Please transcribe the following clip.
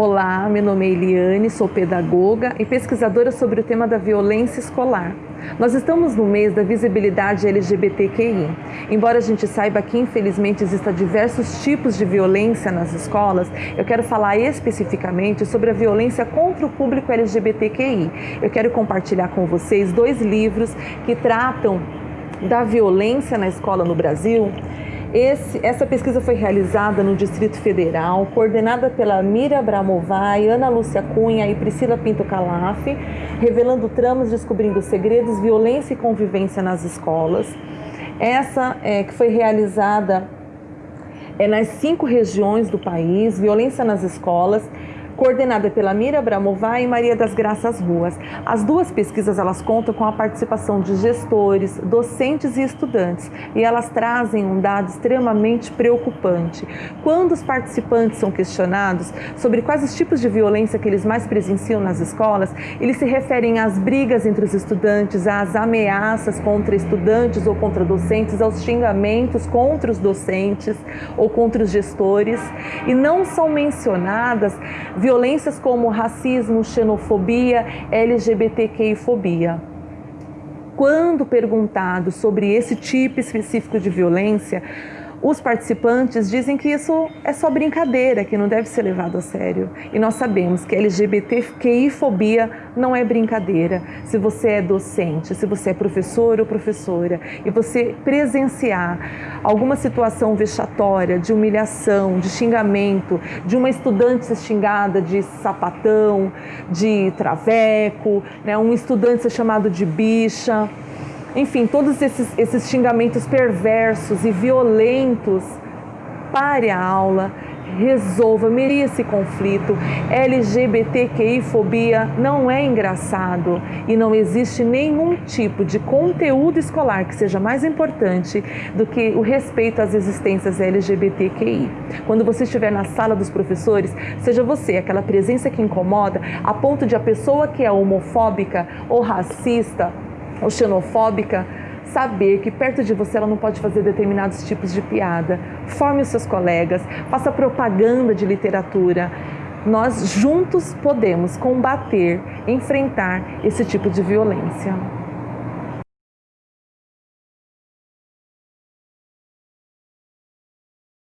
Olá, meu nome é Eliane, sou pedagoga e pesquisadora sobre o tema da violência escolar. Nós estamos no mês da visibilidade LGBTQI. Embora a gente saiba que infelizmente existam diversos tipos de violência nas escolas, eu quero falar especificamente sobre a violência contra o público LGBTQI. Eu quero compartilhar com vocês dois livros que tratam da violência na escola no Brasil esse, essa pesquisa foi realizada no Distrito Federal, coordenada pela Mira Abramovay, Ana Lúcia Cunha e Priscila Pinto Calaf, revelando tramas, descobrindo segredos, violência e convivência nas escolas. Essa é, que foi realizada é, nas cinco regiões do país, violência nas escolas, coordenada pela Mira Bramová e Maria das Graças Ruas. As duas pesquisas elas contam com a participação de gestores, docentes e estudantes e elas trazem um dado extremamente preocupante. Quando os participantes são questionados sobre quais os tipos de violência que eles mais presenciam nas escolas, eles se referem às brigas entre os estudantes, às ameaças contra estudantes ou contra docentes, aos xingamentos contra os docentes ou contra os gestores e não são mencionadas violências como racismo, xenofobia, LGBTQI-fobia. Quando perguntado sobre esse tipo específico de violência, os participantes dizem que isso é só brincadeira, que não deve ser levado a sério. E nós sabemos que LGBTQI-fobia não é brincadeira. Se você é docente, se você é professor ou professora e você presenciar alguma situação vexatória, de humilhação, de xingamento, de uma estudante xingada de sapatão, de traveco, né, um estudante ser chamado de bicha, enfim, todos esses, esses xingamentos perversos e violentos, pare a aula, resolva, meria esse conflito. LGBTQI-fobia não é engraçado e não existe nenhum tipo de conteúdo escolar que seja mais importante do que o respeito às existências LGBTQI. Quando você estiver na sala dos professores, seja você aquela presença que incomoda a ponto de a pessoa que é homofóbica ou racista ou xenofóbica, saber que perto de você ela não pode fazer determinados tipos de piada. Forme os seus colegas, faça propaganda de literatura. Nós juntos podemos combater, enfrentar esse tipo de violência.